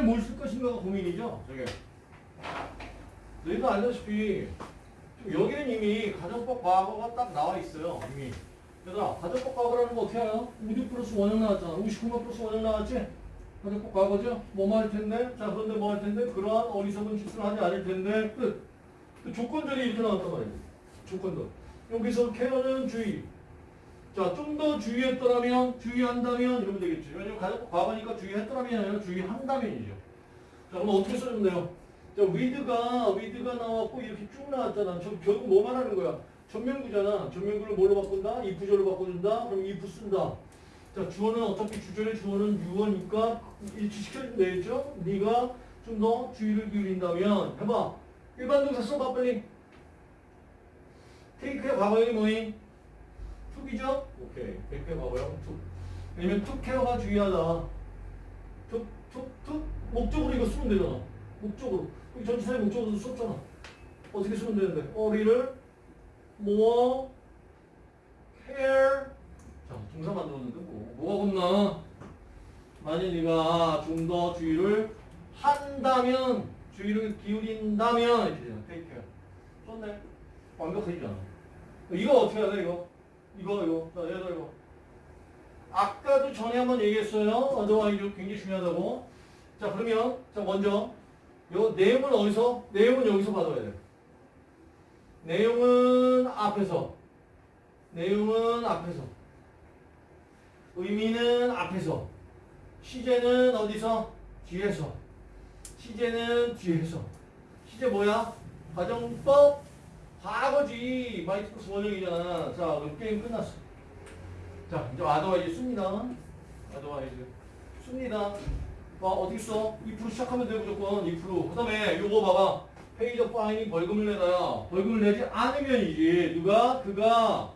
등산에 뭘쓸 것인가가 고민이죠. 저게. 너희도 알다시피 여기는 이미 가정법 과거가 딱 나와 있어요. 이미. 얘들아, 가정법 과거라는 거 어떻게 알아? 우주 플러스 원형 나왔잖아. 우시콤마 플러스 원형 나왔지? 가정법 과거죠? 뭐할 텐데? 자, 그런데 뭐 할 텐데? 그러한 어리석은 짓을 하지 않을 텐데. 끝. 그 조건절이 이렇게 나왔단 말이야. 조건절. 여기서 케어는 주의. 자, 좀 더 주의했더라면, 주의한다면 이러면 되겠지. 왜냐면 과거니까 주의했더라면이 아니라 주의한다면이죠. 자, 그럼 어떻게 써주면 돼요? 자, 위드가, 위드가 나왔고 이렇게 쭉 나왔잖아. 저, 결국 뭐 말하는 거야? 전면구잖아. 전면구를 뭘로 바꾼다? if 구조로 바꿔준다? 그럼 if 쓴다. 자, 주어는 어차피 주절의 주어는 유어니까 일치시켜주면 되겠죠? 네가 좀 더 주의를 기울인다면 해봐. 일반 동사 써봐 빨리. 테이크의 과거형이 뭐니? 툭이죠? 오케이. 백회 과거형 툭. 왜냐면 툭 케어가 중요하다. 툭, 툭, 툭. 목적으로 이거 쓰면 되잖아. 목적으로. 여기 전치사의 목적으로 썼잖아. 어떻게 쓰면 되는데? 어리를 more care 자, 동사 만들었는데 뭐, 뭐가 겁나? 만일 네가 좀 더 주의를 한다면, 주의를 기울인다면 이렇게 되잖아. take care. 썼네. 완벽해지잖아. 이거 어떻게 해야 돼, 이거? 이거, 이거. 자, 얘들 이거. 아까도 전에 한번 얘기했어요. otherwise 굉장히 중요하다고. 자, 그러면, 자, 먼저, 요 내용은 어디서? 내용은 여기서 받아야 돼. 내용은 앞에서. 내용은 앞에서. 의미는 앞에서. 시제는 어디서? 뒤에서. 시제는 뒤에서. 시제 뭐야? 가정법 과거지. might 플러스 원형이잖아. 자, 그럼 게임 끝났어. 자, 이제 otherwise 씁니다. otherwise. 씁니다. 와, 어떻게 써? 2% 시작하면 돼, 무조건. 2%. 그 다음에 요거 봐봐. pay the fine이 벌금을 내다야. 벌금을 내지 않으면 이지. 누가? 그가.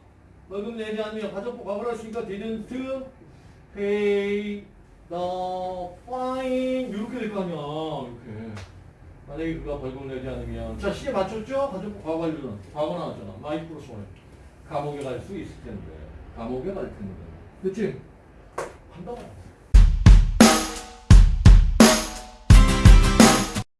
벌금 내지 않으면 가정법 과거를 했으니까 didn't pay the fine. 이렇게 될 거 아니야. 만약에 그가 벌금을 내지 않으면. 자, 시제 맞췄죠? 가정법 과거 완료는. 과거 나왔잖아. might 플러스 원. 감옥에 갈 수 있을 텐데. 감옥에 갈 텐데. 그치? 한다고.